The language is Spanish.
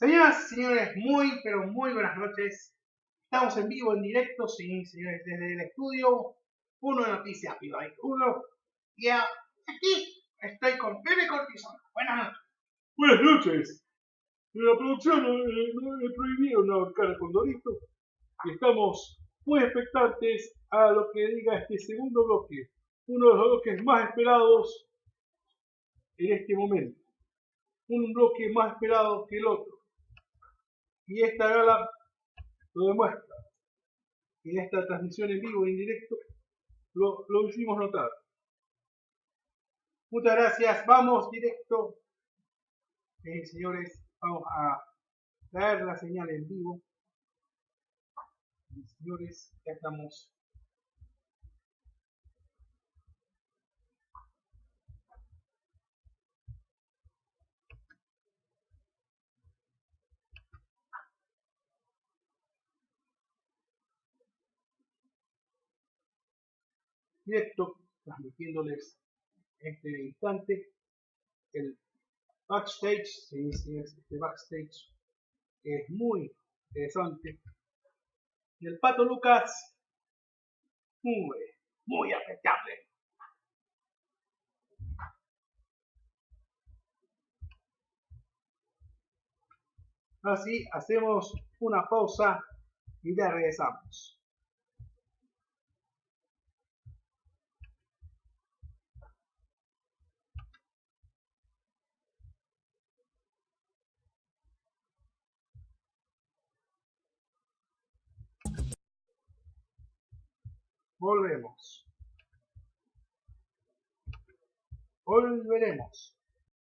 Señoras y señores, muy, pero muy buenas noches. Estamos en vivo, en directo, sí, señores, desde el estudio Uno de Noticias Pibay 1. Y aquí estoy con Pepe Cortisona. Buenas noches. Buenas noches. En la producción eh, no he prohibido una cara con Dorito y estamos muy expectantes a lo que diga este segundo bloque, uno de los bloques más esperados en este momento, un bloque más esperado que el otro. Y esta gala lo demuestra. En esta transmisión en vivo, en directo, lo, lo hicimos notar. Muchas gracias. Vamos directo. Eh, señores, vamos a traer la señal en vivo. Señores, ya estamos directo, transmitiéndoles este instante el backstage, este backstage es muy interesante. Y el Pato Lucas, muy, muy afectable. Así hacemos una pausa y ya regresamos. Volvemos. Volveremos.